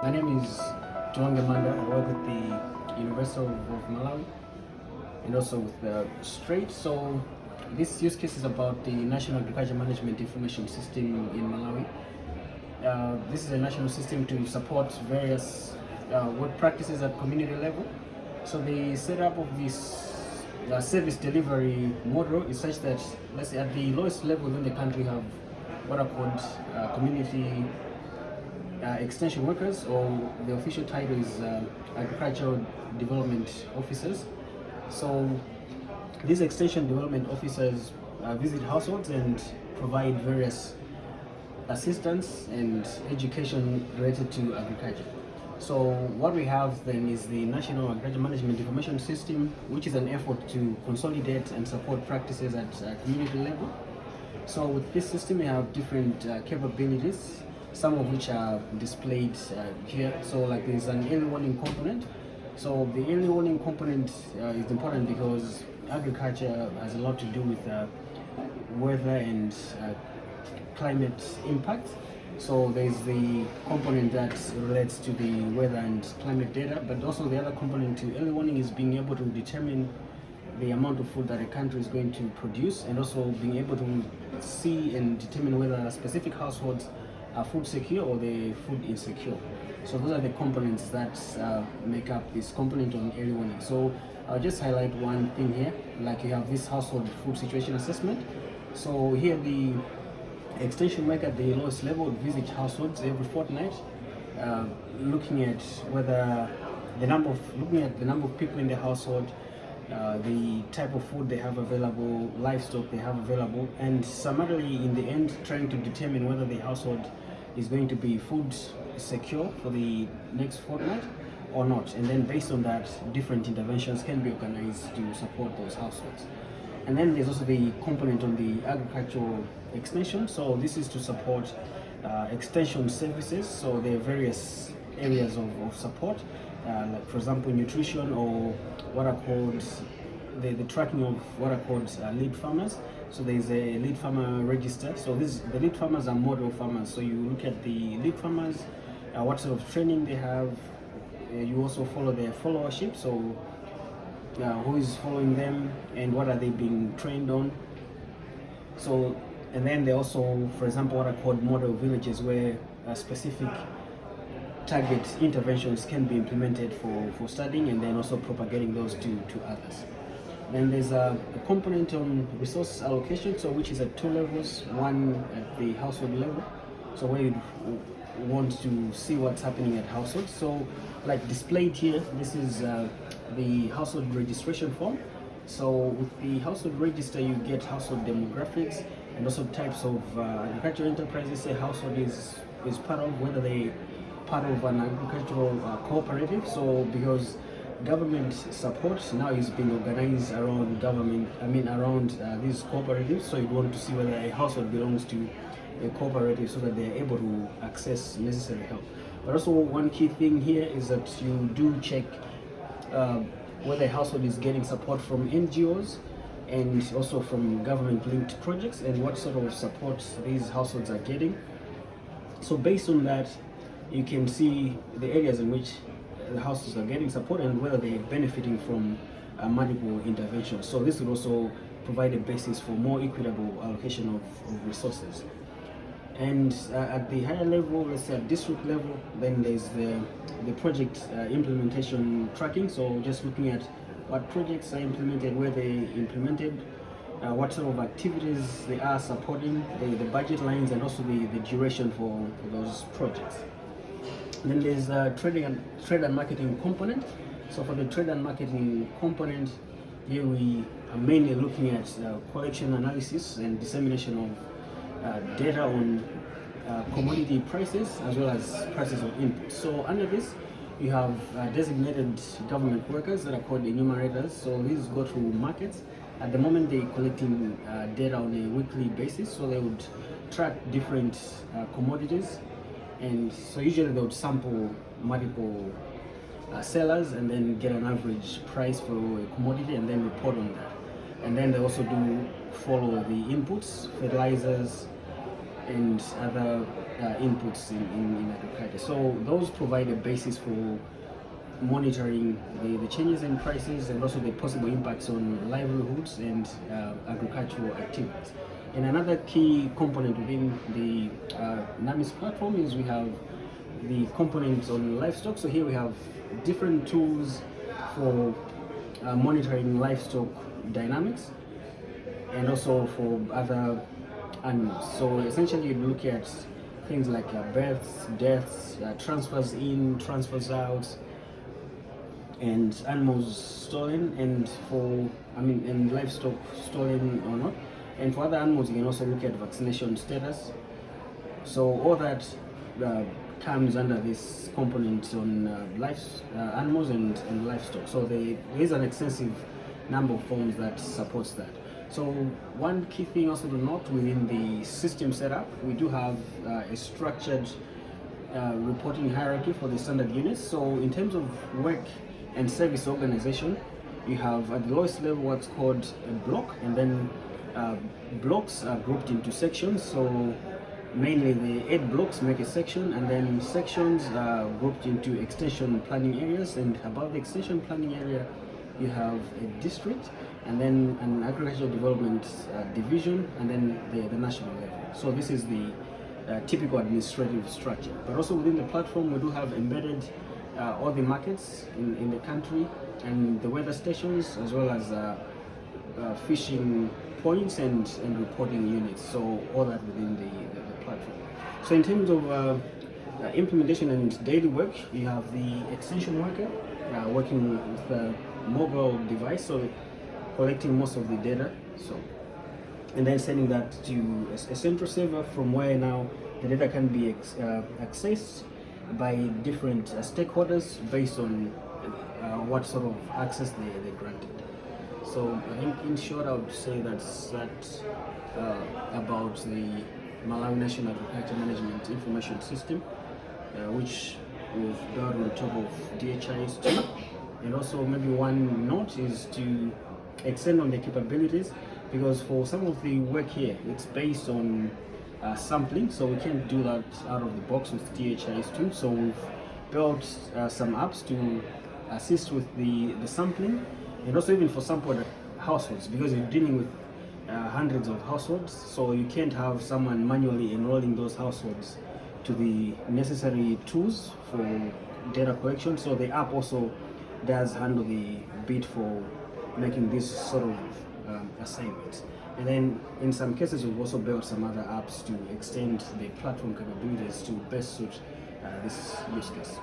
My name is Tiwonge Manda. I work with the University of Malawi and also with the Strait. So this use case is about the National Agriculture Management Information System in Malawi. Uh, this is a national system to support various uh, work practices at community level. So the setup of this uh, service delivery model is such that, let's say, at the lowest level in the country, have what are called uh, community extension workers, or the official title is uh, agricultural development officers. So these extension development officers uh, visit households and provide various assistance and education related to agriculture. So what we have then is the National Agriculture Management Information System, which is an effort to consolidate and support practices at uh, community level. So with this system, we have different uh, capabilities, some of which are displayed uh, here. So like there's an early warning component. So the early warning component uh, is important because agriculture has a lot to do with uh, weather and uh, climate impact. So there's the component that relates to the weather and climate data, but also the other component to early warning is being able to determine the amount of food that a country is going to produce and also being able to see and determine whether specific households are food secure or they food insecure. So those are the components that uh, make up this component on early warning. So I'll just highlight one thing here, like you have this household food situation assessment. So here the extension worker at the lowest level visit households every fortnight, uh, looking at whether the number of looking at the number of people in the household, uh, the type of food they have available, livestock they have available, and summarily in the end trying to determine whether the household is going to be food secure for the next fortnight or not. And then based on that, different interventions can be organized to support those households. And then there's also the component on the agricultural extension. So this is to support uh, extension services. So there are various areas of, of support, uh, like for example, nutrition or what are called the, the tracking of what are called uh, lead farmers. So there's a lead farmer register. So this the lead farmers are model farmers. So you look at the lead farmers, uh, what sort of training they have. Uh, you also follow their followership. So uh, who is following them and what are they being trained on so and then they also for example what are called model villages where specific target interventions can be implemented for for studying and then also propagating those to to others then there's a, a component on resource allocation so which is at two levels one at the household level so where you want to see what's happening at households so like displayed here this is uh, the household registration form. So with the household register, you get household demographics and also types of uh, agricultural enterprises a household is, is part of, whether they part of an agricultural uh, cooperative. So because government support now is being organized around government, I mean around uh, these cooperatives. So you want to see whether a household belongs to a cooperative so that they're able to access necessary help. But also one key thing here is that you do check uh, whether a household is getting support from NGOs and also from government linked projects and what sort of support these households are getting. So based on that, you can see the areas in which the households are getting support and whether they're benefiting from uh, multiple interventions. So this will also provide a basis for more equitable allocation of, of resources. And uh, at the higher level, let's say at district level, then there's the, the project uh, implementation tracking. So just looking at what projects are implemented, where they implemented, uh, what sort of activities they are supporting, the, the budget lines, and also the, the duration for, for those projects. Then there's a trading and trade and marketing component. So for the trade and marketing component, here we are mainly looking at uh, collection analysis and dissemination of uh, data on uh, commodity prices as well as prices of inputs. So under this, you have uh, designated government workers that are called enumerators. So these go to markets. At the moment, they're collecting uh, data on a weekly basis. So they would track different uh, commodities. And so usually they would sample multiple uh, sellers and then get an average price for a commodity and then report on that and then they also do follow the inputs, fertilizers, and other uh, inputs in, in, in agriculture. So those provide a basis for monitoring the, the changes in prices and also the possible impacts on livelihoods and uh, agricultural activities. And another key component within the uh, NAMIS platform is we have the components on livestock. So here we have different tools for uh, monitoring livestock dynamics and also for other animals. So essentially you look at things like uh, births, deaths, uh, transfers in, transfers out, and animals stolen and for I mean and livestock stolen or not and for other animals you can also look at vaccination status. So all that uh, comes under this component on uh, life uh, animals and, and livestock. So they, there is an extensive number of forms that supports that. So one key thing also to note within the system setup we do have uh, a structured uh, reporting hierarchy for the standard units. So in terms of work and service organization, you have at the lowest level what's called a block, and then blocks are grouped into sections. So mainly the eight blocks make a section, and then sections are grouped into extension planning areas, and above the extension planning area, you have a district, and then an agricultural development uh, division, and then the, the national level. So this is the uh, typical administrative structure. But also within the platform, we do have embedded uh, all the markets in, in the country and the weather stations as well as uh, uh, fishing points and, and reporting units. So all that within the, the, the platform. So in terms of uh, uh, implementation and daily work, you have the extension worker uh, working with a mobile device, so collecting most of the data. So and then sending that to a, a central server from where now the data can be accessed by different uh, stakeholders based on uh, what sort of access they, they granted. So I think in short I would say that's that uh, about the Malawi National Agriculture Management Information System uh, which we've built on top of DHIS2 and also maybe one note is to extend on the capabilities because for some of the work here it's based on uh, sampling so we can't do that out of the box with DHIS2 so we've built uh, some apps to assist with the, the sampling and also even for sampled households because you're dealing with uh, hundreds of households so you can't have someone manually enrolling those households to the necessary tools for data collection so the app also does handle the bit for making this sort of um, assignments and then in some cases, we've also built some other apps to extend the platform capabilities to best suit uh, this use case.